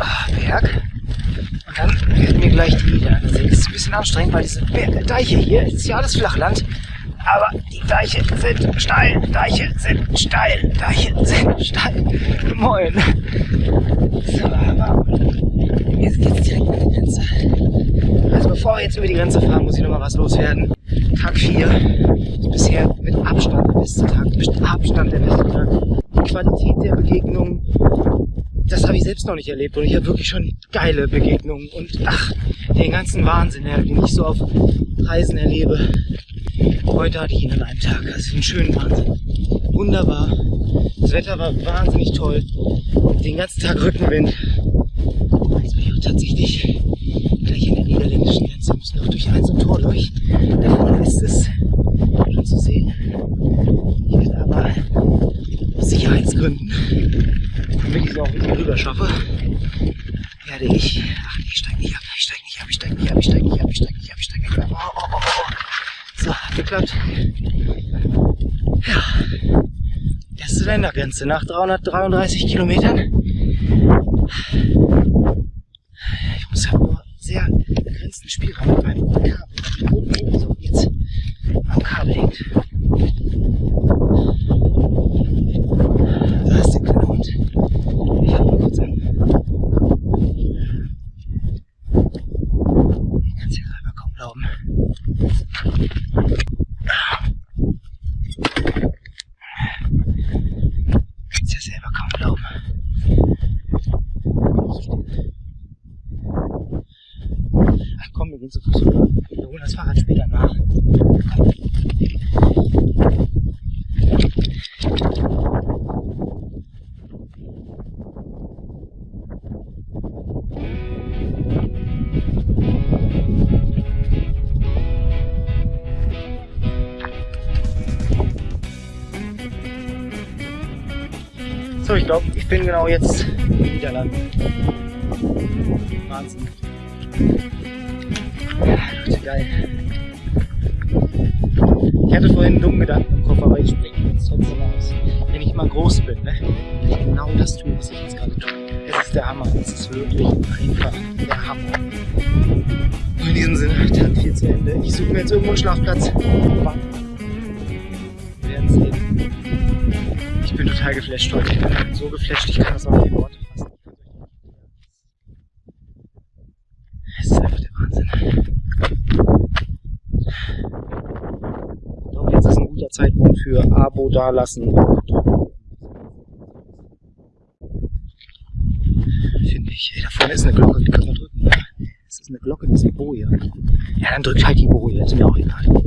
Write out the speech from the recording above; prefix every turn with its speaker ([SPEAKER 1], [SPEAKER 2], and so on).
[SPEAKER 1] oh, Berg. Und dann werden wir gleich die wieder ansehen. Das ist ein bisschen anstrengend, weil diese Deiche hier, ist ja alles Flachland. Aber die Deiche sind steil, Deiche sind steil, Deiche sind steil. Moin. So, aber wir sind jetzt direkt an der Grenze. Also bevor wir jetzt über die Grenze fahren, muss ich noch mal was loswerden. Tag 4 ist bisher mit Abstand der beste Tag, mit Abstand der beste Tag. Die Qualität der Begegnungen, das habe ich selbst noch nicht erlebt und ich habe wirklich schon geile Begegnungen und ach, den ganzen Wahnsinn, den ich so auf Reisen erlebe. Heute hatte ich ihn an einem Tag, also einen schönen Wahnsinn. Wunderbar. Das Wetter war wahnsinnig toll. Den ganzen Tag Rückenwind. Jetzt bin ich auch tatsächlich gleich an der niederländischen Grenze. Müssen auch durch ein so ein Tor durch. Da vorne ist es schon zu sehen. Sicherheitsgründen, damit ich es auch wieder rüber schaffe, werde ich. Ach, ich steige nicht ab, ich steige nicht ab, ich steige nicht ab, ich steige nicht ab, ich steige nicht ab, ich steige nicht ab. Oh, oh, oh, oh. So, geklappt. Ja. Erste Ländergrenze nach 333 Kilometern. Ich muss ja nur sehr begrenzten Spielraum mit meinem Kabel. Oh, oh, so, jetzt am Kabel hängt. Da ist der kleine Hund. Ich halte mal kurz an. Ich kann es ja selber kaum glauben. Kannst ja selber kaum glauben. Ach komm, wir gehen zu Fuß rüber. Wir holen das Fahrrad später nach. So, ich glaube, ich bin genau jetzt in den Niederlanden. Wahnsinn. Leute, geil. Ich hatte vorhin einen dummen Gedanken im Kopf, aber ich springe jetzt trotzdem aus. Wenn ich mal groß bin, ne, will ich genau das tun, was ich jetzt gerade tue. Es ist der Hammer. Es ist wirklich einfach der Hammer. In diesem Sinne, Tag 4 zu Ende. Ich suche mir jetzt irgendwo einen Schlafplatz. Wir werden sehen. Ich bin total geflasht heute. So geflasht, ich kann das auch nicht in Worte fassen. Es ist einfach der Wahnsinn. Ich glaube, jetzt ist ein guter Zeitpunkt für Abo dalassen. Finde ich. Ey, da vorne ist eine Glocke, die können wir drücken. Ja, es ist eine Glocke, das ist eine Boje. Ja, dann drückt halt die Boje, ist mir auch egal.